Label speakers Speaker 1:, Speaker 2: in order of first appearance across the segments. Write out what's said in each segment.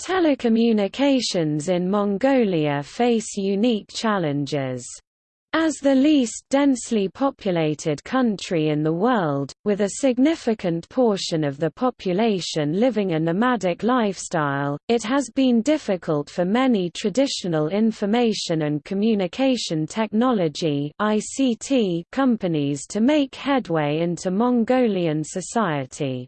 Speaker 1: Telecommunications in Mongolia face unique challenges. As the least densely populated country in the world, with a significant portion of the population living a nomadic lifestyle, it has been difficult for many traditional information and communication technology companies to make headway into Mongolian society.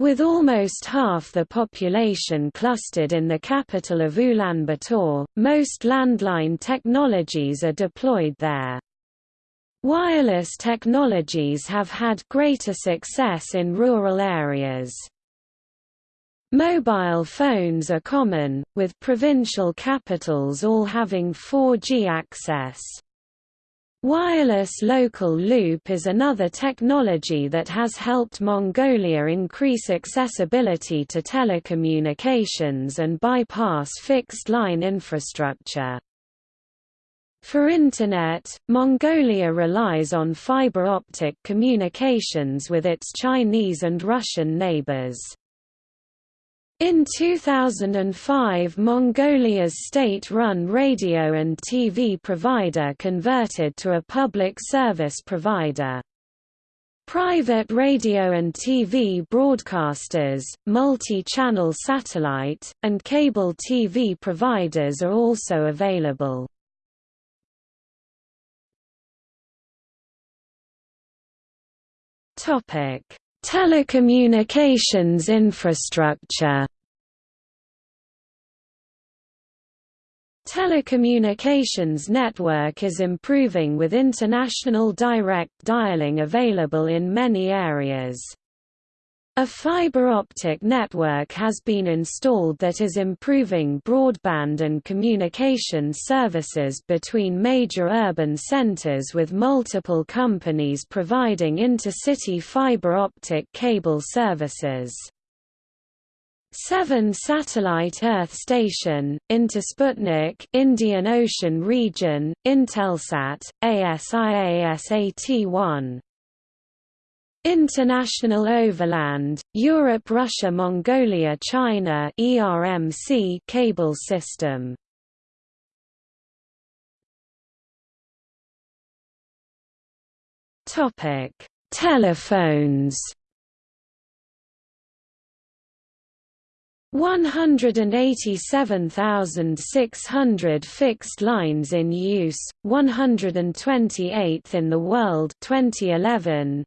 Speaker 1: With almost half the population clustered in the capital of Ulaanbaatar, most landline technologies are deployed there. Wireless technologies have had greater success in rural areas. Mobile phones are common, with provincial capitals all having 4G access. Wireless local loop is another technology that has helped Mongolia increase accessibility to telecommunications and bypass fixed-line infrastructure. For Internet, Mongolia relies on fiber optic communications with its Chinese and Russian neighbors. In 2005 Mongolia's state-run radio and TV provider converted to a public service provider. Private radio and TV broadcasters, multi-channel satellite, and cable TV providers are also available. Telecommunications infrastructure Telecommunications network is improving with international direct dialing available in many areas. A fiber optic network has been installed that is improving broadband and communication services between major urban centers with multiple companies providing intercity fiber optic cable services. 7 Satellite Earth Station, Intersputnik Indian Ocean Region, Intelsat, ASIASAT-1 International Overland, Europe Russia Mongolia China ERMC cable system. Topic. Telephones 187,600 fixed lines in use, 128th in the world 2011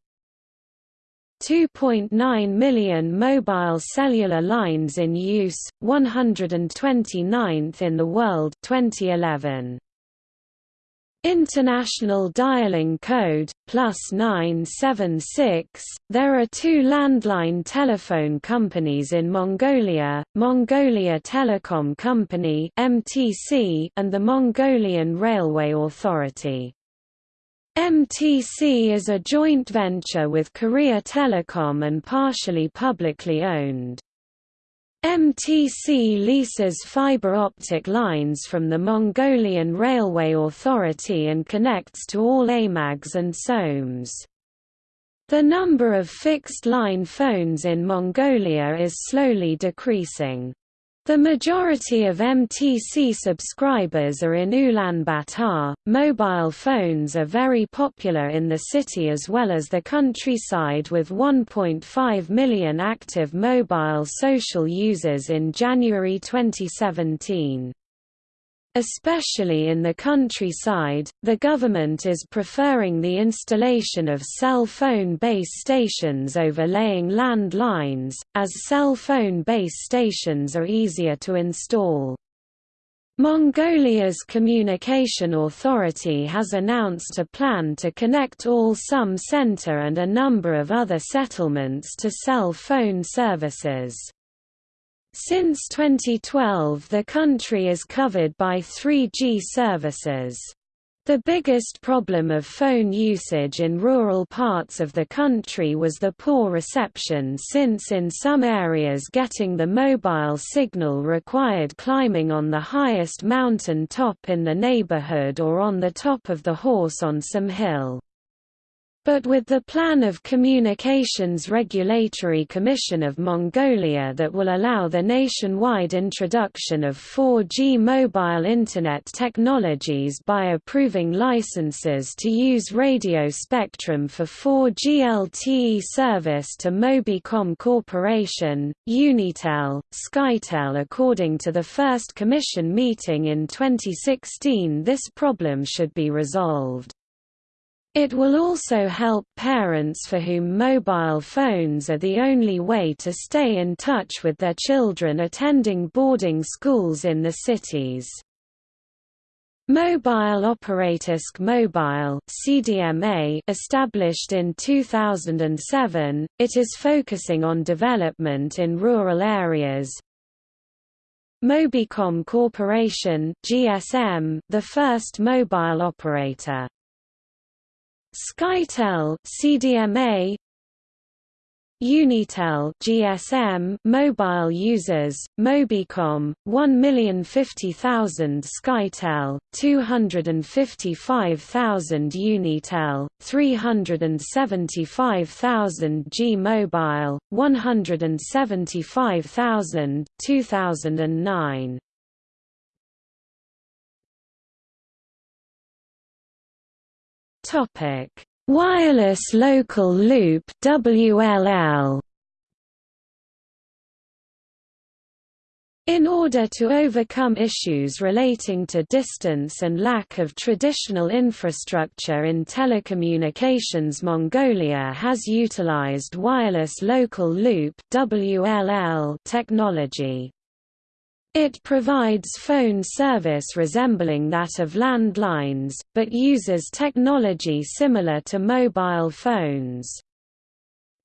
Speaker 1: 2.9 million mobile cellular lines in use, 129th in the world 2011. International Dialing Code, plus 976. There are two landline telephone companies in Mongolia, Mongolia Telecom Company and the Mongolian Railway Authority. MTC is a joint venture with Korea Telecom and partially publicly owned. MTC leases fiber optic lines from the Mongolian Railway Authority and connects to all aimags and SOMEs. The number of fixed-line phones in Mongolia is slowly decreasing. The majority of MTC subscribers are in Ulaanbaatar. Mobile phones are very popular in the city as well as the countryside with 1.5 million active mobile social users in January 2017. Especially in the countryside, the government is preferring the installation of cell phone base stations over laying land lines, as cell phone base stations are easier to install. Mongolia's Communication Authority has announced a plan to connect all Sum Center and a number of other settlements to cell phone services. Since 2012 the country is covered by 3G services. The biggest problem of phone usage in rural parts of the country was the poor reception since in some areas getting the mobile signal required climbing on the highest mountain top in the neighborhood or on the top of the horse on some hill. But with the plan of Communications Regulatory Commission of Mongolia that will allow the nationwide introduction of 4G mobile Internet technologies by approving licenses to use radio spectrum for 4G LTE service to Mobicom Corporation, Unitel, Skytel According to the first Commission meeting in 2016 this problem should be resolved. It will also help parents for whom mobile phones are the only way to stay in touch with their children attending boarding schools in the cities. Mobile Operatisk Mobile CDMA established in 2007, it is focusing on development in rural areas. Mobicom Corporation GSM, the first mobile operator Skytel CDMA Unitel GSM mobile users Mobicom 1,050,000 Skytel 255,000 Unitel 375,000 G Mobile 175,000 2009 Topic: Wireless Local Loop (WLL). In order to overcome issues relating to distance and lack of traditional infrastructure in telecommunications Mongolia has utilized wireless local loop technology. It provides phone service resembling that of landlines, but uses technology similar to mobile phones.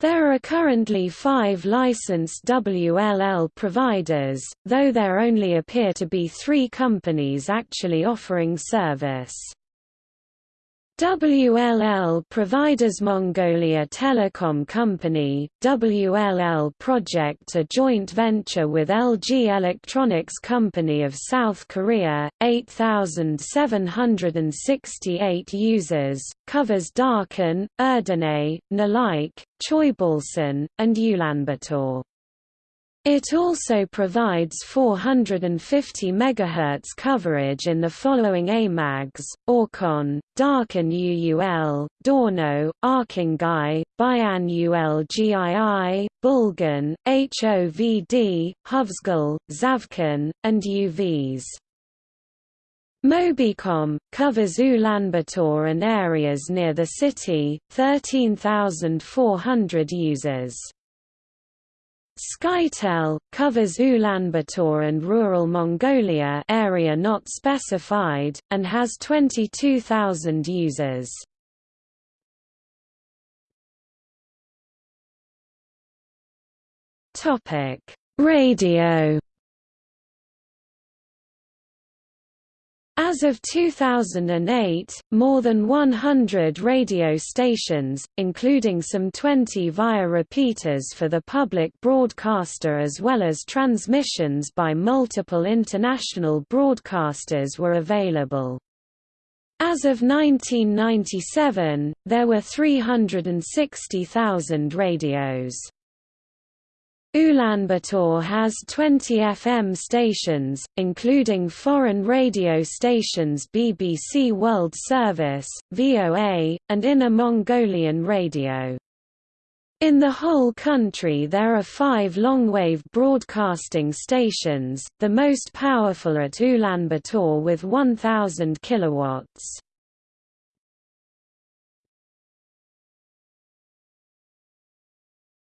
Speaker 1: There are currently five licensed WLL providers, though there only appear to be three companies actually offering service. WLL providers Mongolia Telecom Company, WLL Project a joint venture with LG Electronics Company of South Korea, 8,768 users, covers Darkhan, Erdenet, Nalaikh, Choibalsan, and Ulaanbaatar. It also provides 450 MHz coverage in the following aimags, Orkhon, Darkhan UUL, Dornod, Arkhangai, Bayan ULGII, Bulgan, HOVD, Huvsgul, Zavkhan, and UVs. Mobicom, covers Ulaanbaatar and areas near the city, 13,400 users. Skytel covers Ulaanbaatar and rural Mongolia area not specified and has 22,000 users. Topic: Radio As of 2008, more than 100 radio stations, including some 20 via repeaters for the public broadcaster as well as transmissions by multiple international broadcasters were available. As of 1997, there were 360,000 radios. Ulaanbaatar has 20 FM stations, including foreign radio stations BBC World Service, VOA, and Inner Mongolian Radio. In the whole country there are five longwave broadcasting stations, the most powerful at Ulaanbaatar with 1,000 kilowatts.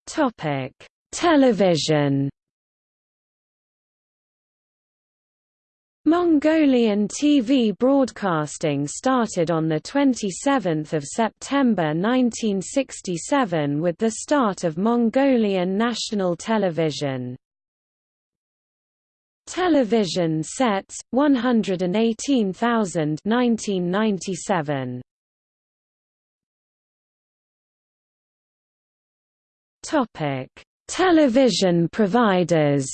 Speaker 1: Topic Television Mongolian TV broadcasting started on 27 September 1967 with the start of Mongolian National Television. Television sets, 118,000 1997. Television providers.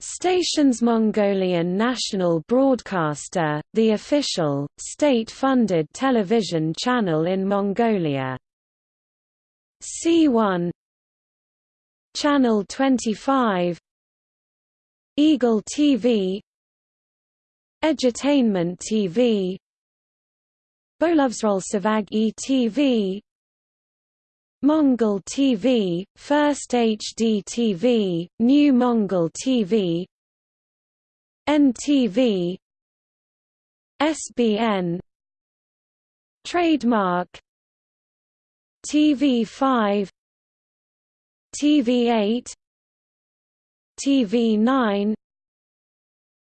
Speaker 1: Stations Mongolian National Broadcaster, the official, state-funded television channel in Mongolia. C1 Channel 25 Eagle TV Edutainment TV Bolovsrolsavag e-TV Mongol TV, First HD TV, New Mongol TV NTV SBN Trademark TV5 TV8 TV9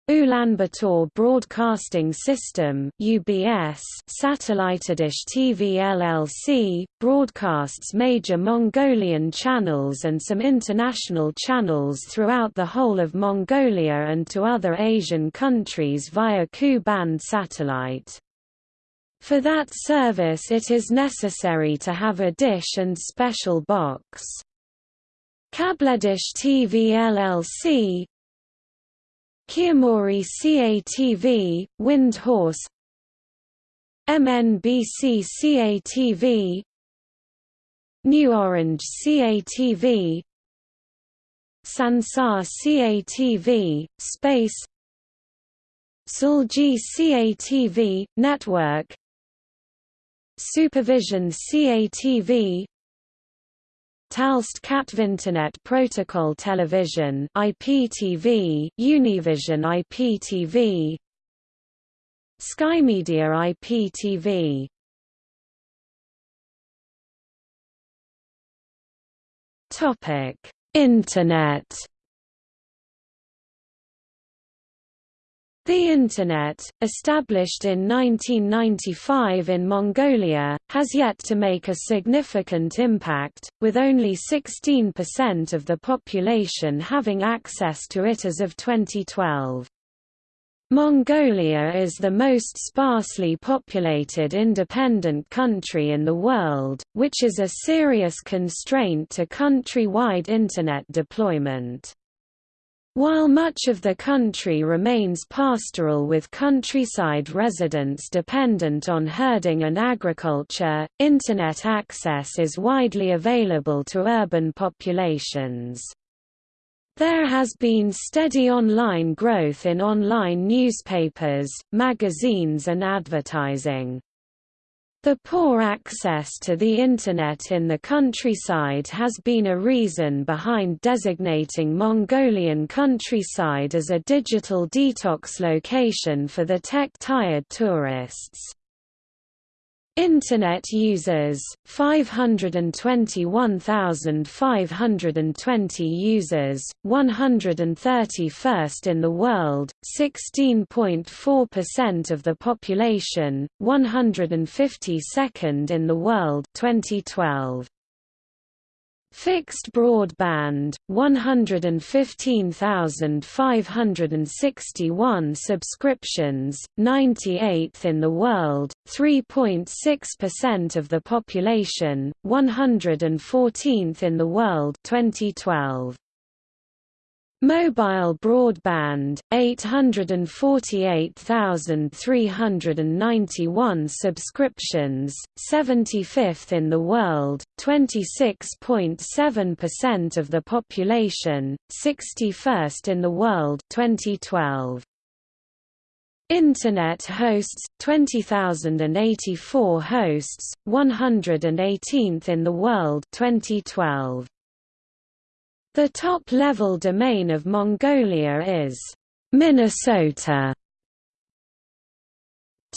Speaker 1: Ulaanbaatar Broadcasting System (UBS) Satellitedish TV LLC broadcasts major Mongolian channels and some international channels throughout the whole of Mongolia and to other Asian countries via Ku-band satellite. For that service it is necessary to have a dish and special box. Kabledish TV LLC Kiamori CATV, Wind Horse. MNBC CATV New Orange CATV Sansar CATV, Space. Sulji CATV, Network. Supervision CATV Talst Katvinternet Protocol Television IPTV, Univision IPTV Skymedia IPTV Topic Internet The Internet, established in 1995 in Mongolia, has yet to make a significant impact, with only 16% of the population having access to it as of 2012. Mongolia is the most sparsely populated independent country in the world, which is a serious constraint to country-wide Internet deployment. While much of the country remains pastoral with countryside residents dependent on herding and agriculture, Internet access is widely available to urban populations. There has been steady online growth in online newspapers, magazines and advertising. The poor access to the Internet in the countryside has been a reason behind designating Mongolian countryside as a digital detox location for the tech-tired tourists. Internet users 521,520 users 131st in the world 16.4% of the population 152nd in the world 2012 Fixed broadband, 115,561 subscriptions, 98th in the world, 3.6% of the population, 114th in the world 2012. Mobile broadband, 848,391 subscriptions, 75th in the world, 26.7% of the population, 61st in the world 2012. Internet hosts 20,084 hosts, 118th in the world 2012. The top-level domain of Mongolia is Minnesota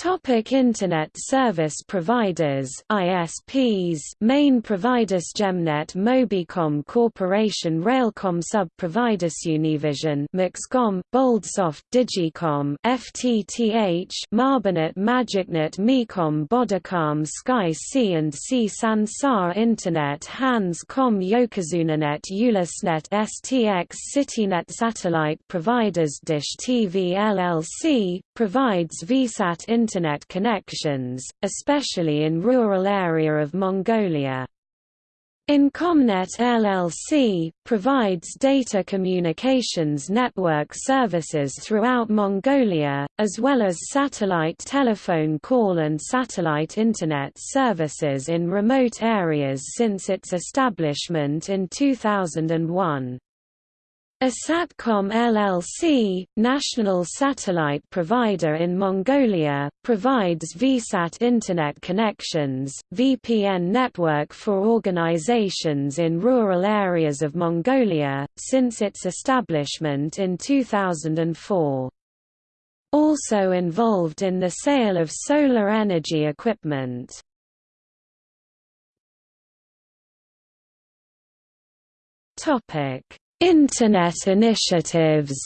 Speaker 1: Topic Internet service providers ISPs Main providers Gemnet Mobicom Corporation Railcom Sub-providers Univision Maxcom Boldsoft Digicom FTTH Marbanet Magicnet Mecom Bodacom Sky C and C Sansar Internet Hans Com Yokozunanet Ulisnet STX CityNet Satellite providers Dish TV LLC, provides VSAT Internet Internet connections, especially in rural area of Mongolia. Incomnet LLC, provides data communications network services throughout Mongolia, as well as satellite telephone call and satellite Internet services in remote areas since its establishment in 2001. Asatcom LLC, national satellite provider in Mongolia, provides VSAT Internet connections, VPN network for organizations in rural areas of Mongolia, since its establishment in 2004. Also involved in the sale of solar energy equipment. Topic Internet initiatives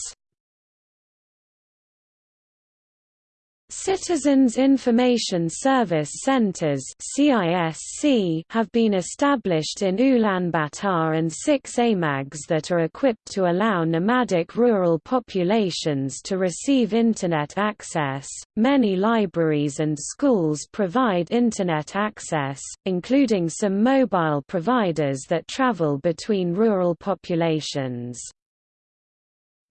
Speaker 1: Citizens Information Service Centers have been established in Ulaanbaatar and six aimags that are equipped to allow nomadic rural populations to receive Internet access. Many libraries and schools provide Internet access, including some mobile providers that travel between rural populations.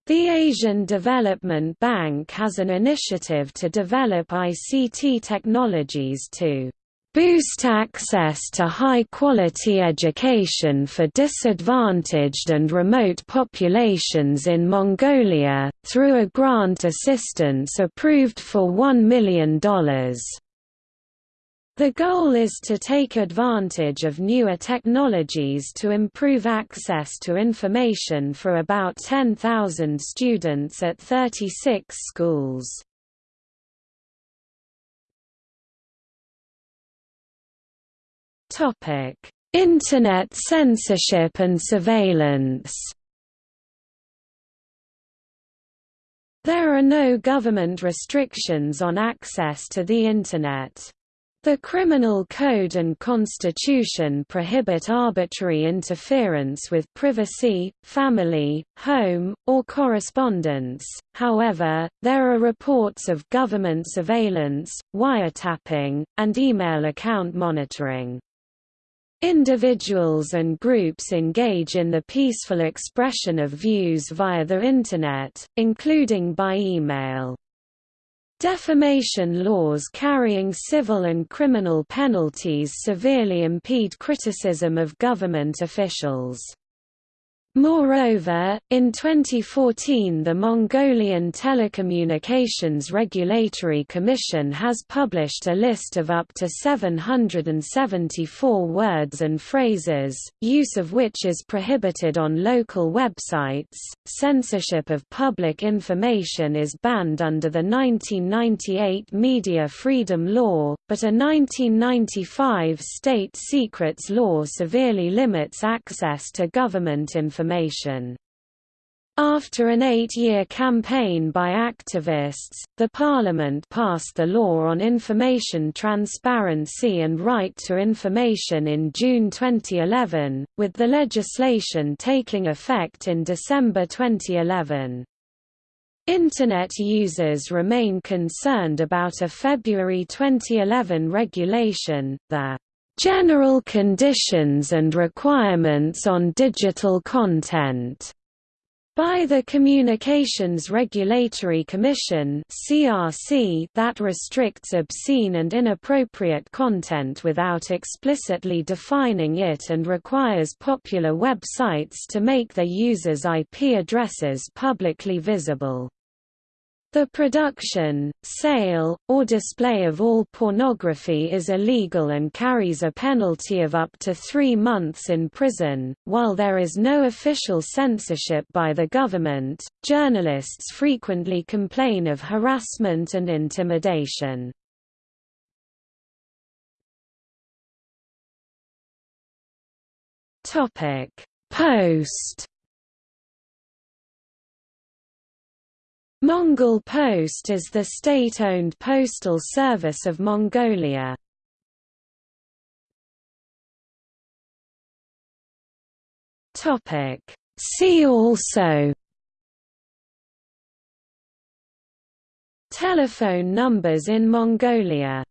Speaker 1: The Asian Development Bank has an initiative to develop ICT technologies to boost access to high-quality education for disadvantaged and remote populations in Mongolia, through a grant assistance approved for $1 million. The goal is to take advantage of newer technologies to improve access to information for about 10,000 students at 36 schools. Internet censorship and surveillance There are no government restrictions on access to the Internet. The Criminal Code and Constitution prohibit arbitrary interference with privacy, family, home, or correspondence, however, there are reports of government surveillance, wiretapping, and email account monitoring. Individuals and groups engage in the peaceful expression of views via the Internet, including by email. Defamation laws carrying civil and criminal penalties severely impede criticism of government officials. Moreover, in 2014 the Mongolian Telecommunications Regulatory Commission has published a list of up to 774 words and phrases, use of which is prohibited on local websites. Censorship of public information is banned under the 1998 Media Freedom Law, but a 1995 state secrets law severely limits access to government information information. After an eight-year campaign by activists, the Parliament passed the Law on Information Transparency and Right to Information in June 2011, with the legislation taking effect in December 2011. Internet users remain concerned about a February 2011 regulation, the General Conditions and Requirements on Digital Content by the Communications Regulatory Commission that restricts obscene and inappropriate content without explicitly defining it and requires popular websites to make their users' IP addresses publicly visible. The production, sale, or display of all pornography is illegal and carries a penalty of up to three months in prison. While there is no official censorship by the government, journalists frequently complain of harassment and intimidation. Post Mongol Post is the state-owned postal service of Mongolia. See also Telephone numbers in Mongolia